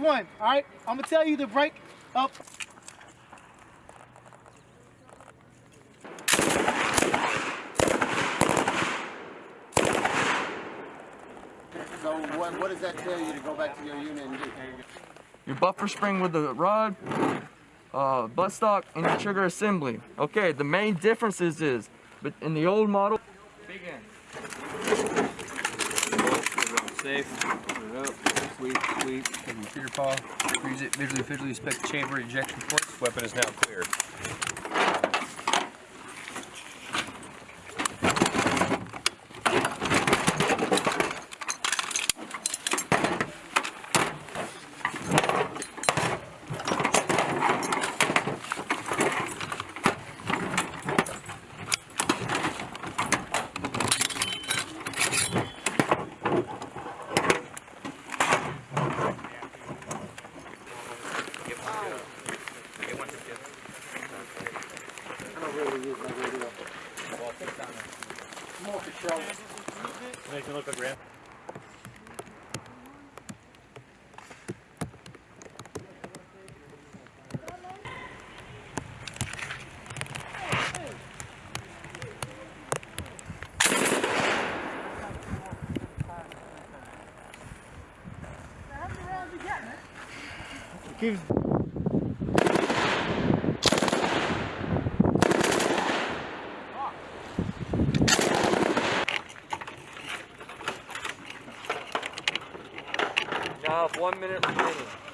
one. All right, I'm gonna tell you to break up. So what, what does that tell you to go back to your unit and do? Your buffer spring with the rod, uh, buttstock, and your trigger assembly. Okay, the main differences is, but in the old model, big end. Safe. Put it up. Sweep, sweep. Take your trigger paw. Freeze it. Visually, visually inspect chamber ejection ports. Weapon is now cleared. Really use my radio. More for show. Make look like ramp. Keeps Now, one minute remaining.